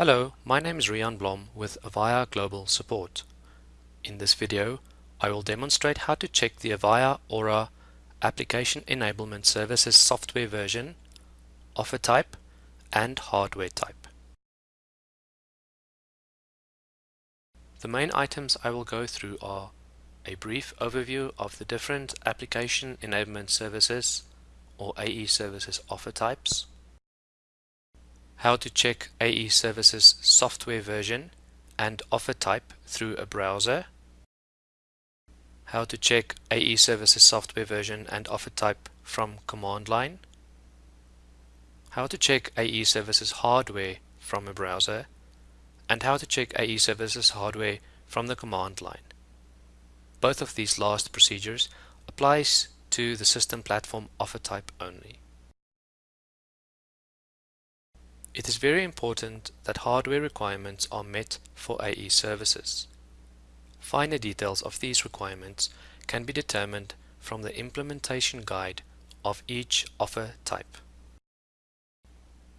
Hello, my name is Rian Blom with Avaya Global Support. In this video, I will demonstrate how to check the Avaya Aura Application Enablement Services software version, offer type, and hardware type. The main items I will go through are a brief overview of the different Application Enablement Services or AE services offer types, how to check AE Services software version and offer type through a browser, how to check AE Services software version and offer type from command line, how to check AE Services hardware from a browser, and how to check AE Services hardware from the command line. Both of these last procedures applies to the system platform offer type only. It is very important that hardware requirements are met for AE services. Finer details of these requirements can be determined from the implementation guide of each offer type.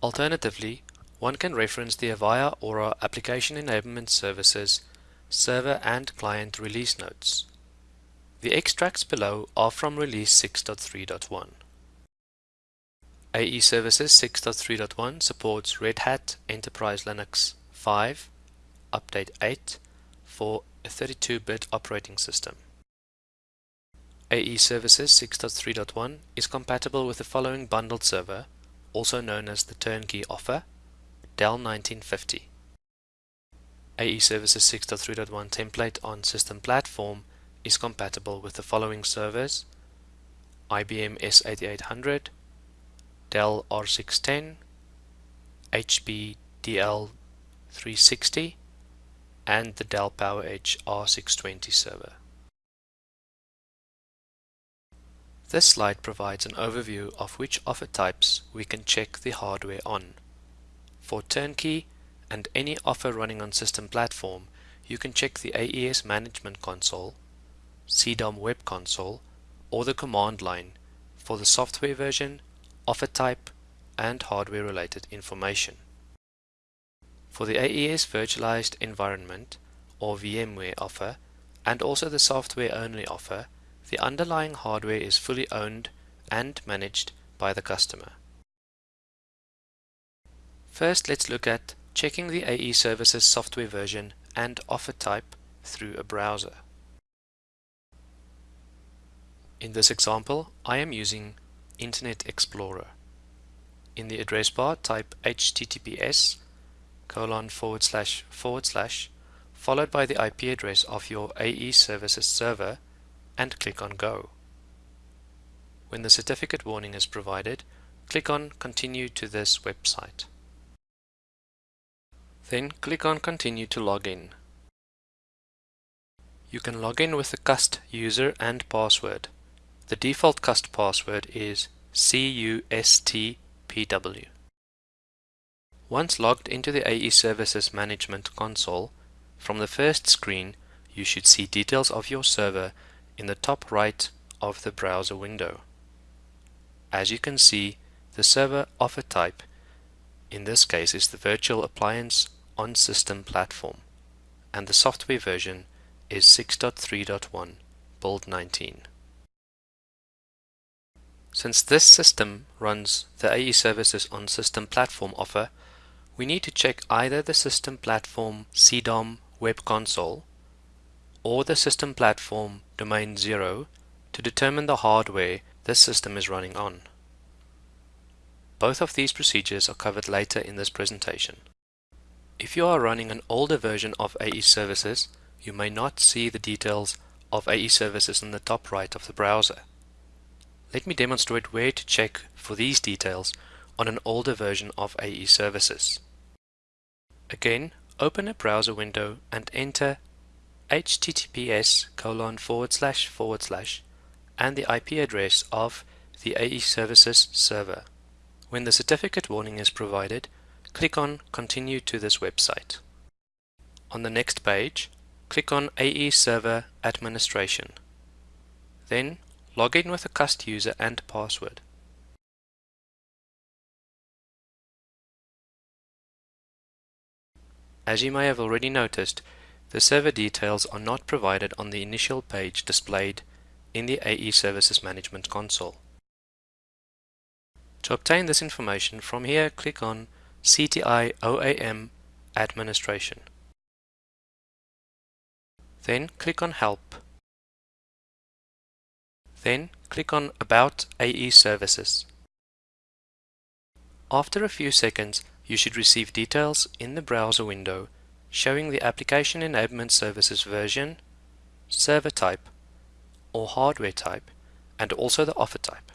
Alternatively, one can reference the Avaya Aura Application Enablement Services server and client release notes. The extracts below are from release 6.3.1. AE Services 6.3.1 supports Red Hat Enterprise Linux 5, Update 8 for a 32-bit operating system. AE Services 6.3.1 is compatible with the following bundled server, also known as the turnkey offer, Dell 1950. AE Services 6.3.1 template on system platform is compatible with the following servers, IBM S8800, Dell R610, HP DL360, and the Dell PowerEdge R620 server. This slide provides an overview of which offer types we can check the hardware on. For turnkey and any offer running on system platform, you can check the AES Management Console, CDOM Web Console, or the command line for the software version offer type, and hardware related information. For the AES Virtualized Environment or VMware offer and also the software only offer, the underlying hardware is fully owned and managed by the customer. First let's look at checking the AE Services software version and offer type through a browser. In this example, I am using Internet Explorer. In the address bar, type https colon forward slash forward slash followed by the IP address of your AE services server and click on Go. When the certificate warning is provided, click on Continue to this website. Then click on Continue to log in. You can log in with the cust user and password. The default cust password is CUSTPW. Once logged into the AE Services Management console, from the first screen you should see details of your server in the top right of the browser window. As you can see, the server offer type in this case is the virtual appliance on system platform and the software version is 6.3.1 build 19. Since this system runs the AE services on system platform offer, we need to check either the system platform CDOM web console or the system platform domain 0 to determine the hardware this system is running on. Both of these procedures are covered later in this presentation. If you are running an older version of AE services, you may not see the details of AE services in the top right of the browser. Let me demonstrate where to check for these details on an older version of AE services. Again, open a browser window and enter https colon forward slash forward slash and the IP address of the AE services server. When the certificate warning is provided, click on Continue to this website. On the next page, click on AE Server Administration. Then Log in with a cust user and password. As you may have already noticed, the server details are not provided on the initial page displayed in the AE Services Management console. To obtain this information, from here click on CTI OAM Administration. Then click on Help. Then click on About AE Services. After a few seconds, you should receive details in the browser window showing the Application Enablement Services version, server type, or hardware type, and also the offer type.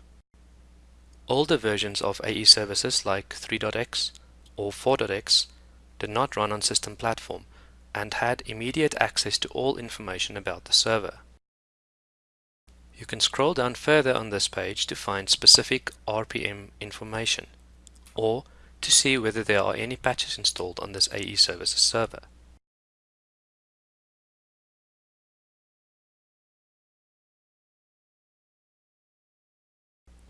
Older versions of AE services like 3.x or 4.x did not run on system platform and had immediate access to all information about the server. You can scroll down further on this page to find specific RPM information or to see whether there are any patches installed on this AE Services server.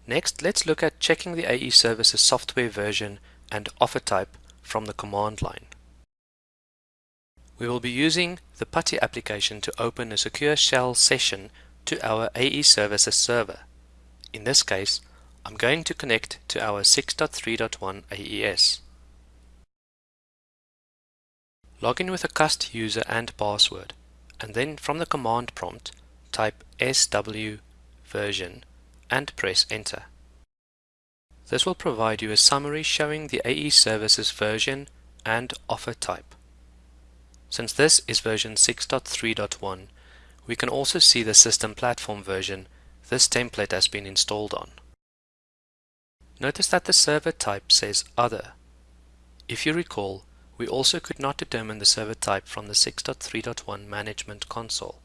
Next, let's look at checking the AE Services software version and offer type from the command line. We will be using the PuTTY application to open a secure shell session to our AE Services server. In this case, I'm going to connect to our 6.3.1 AES. Log in with a cust user and password, and then from the command prompt, type SW version and press enter. This will provide you a summary showing the AE services version and offer type. Since this is version 6.3.1, we can also see the system platform version this template has been installed on. Notice that the server type says Other. If you recall, we also could not determine the server type from the 6.3.1 Management Console.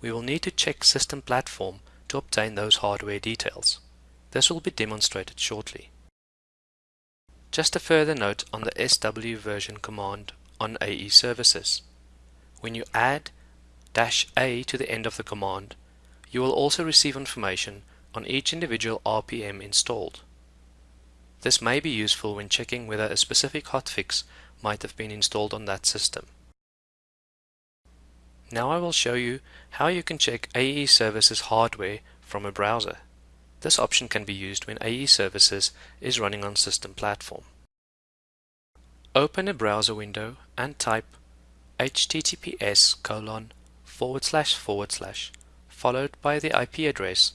We will need to check System Platform to obtain those hardware details. This will be demonstrated shortly. Just a further note on the SW version command on AE services. When you add dash A to the end of the command, you will also receive information on each individual RPM installed. This may be useful when checking whether a specific hotfix might have been installed on that system. Now I will show you how you can check AE Services hardware from a browser. This option can be used when AE Services is running on system platform. Open a browser window and type https colon forward slash forward slash followed by the IP address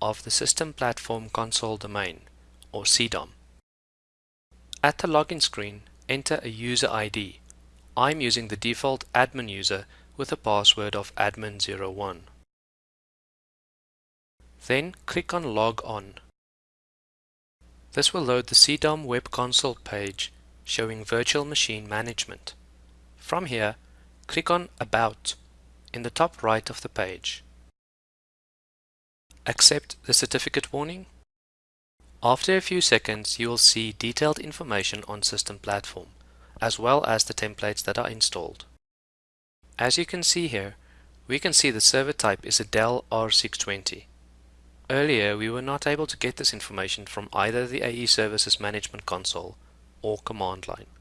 of the System Platform Console domain or CDOM. At the login screen, enter a user ID. I'm using the default admin user with a password of admin01. Then click on Log On. This will load the CDOM Web Console page showing Virtual Machine Management. From here, click on About in the top right of the page. Accept the certificate warning. After a few seconds, you will see detailed information on System Platform, as well as the templates that are installed. As you can see here, we can see the server type is a Dell R620. Earlier, we were not able to get this information from either the AE Services Management Console or command line.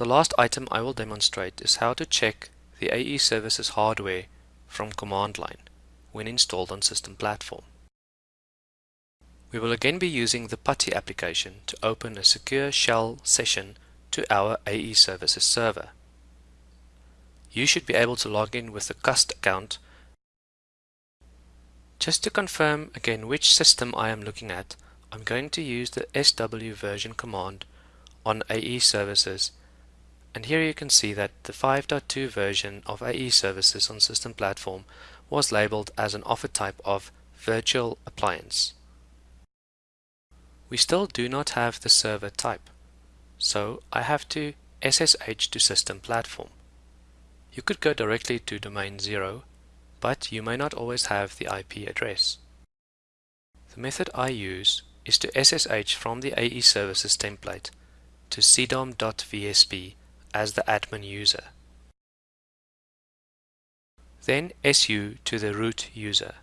The last item I will demonstrate is how to check the AE Services hardware from command line when installed on system platform. We will again be using the PuTTY application to open a secure shell session to our AE Services server you should be able to log in with the cust account. Just to confirm again which system I am looking at, I'm going to use the SW version command on AE services and here you can see that the 5.2 version of AE services on system platform was labeled as an offer type of virtual appliance. We still do not have the server type, so I have to SSH to system platform. You could go directly to domain 0, but you may not always have the IP address. The method I use is to SSH from the AE Services template to cdom.vsp as the admin user. Then SU to the root user.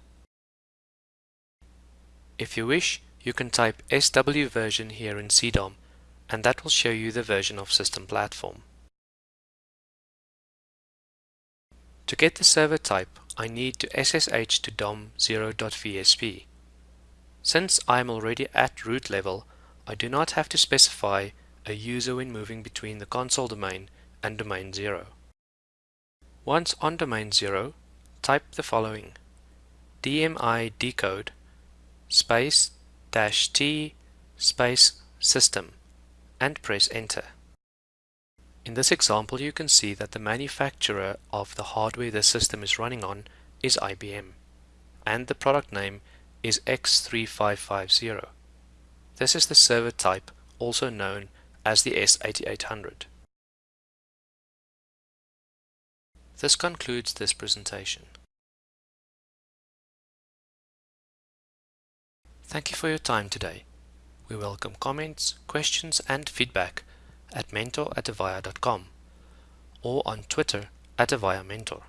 If you wish, you can type SW version here in CDOM and that will show you the version of system platform. To get the server type, I need to SSH to dom0.vsp. Since I am already at root level, I do not have to specify a user when moving between the console domain and domain 0. Once on domain 0, type the following dmi decode space dash t space system and press enter. In this example you can see that the manufacturer of the hardware the system is running on is IBM and the product name is X3550. This is the server type also known as the S8800. This concludes this presentation. Thank you for your time today. We welcome comments, questions and feedback at mentor at or on Twitter at Avaya Mentor.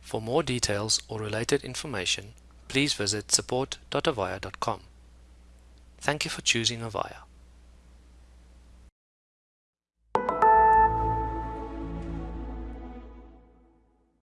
For more details or related information, please visit support.avaya.com. Thank you for choosing Avaya.